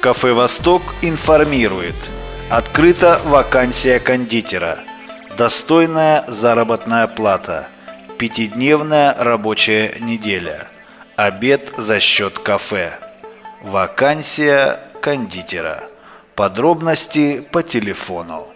Кафе «Восток» информирует. Открыта вакансия кондитера. Достойная заработная плата. Пятидневная рабочая неделя. Обед за счет кафе. Вакансия кондитера. Подробности по телефону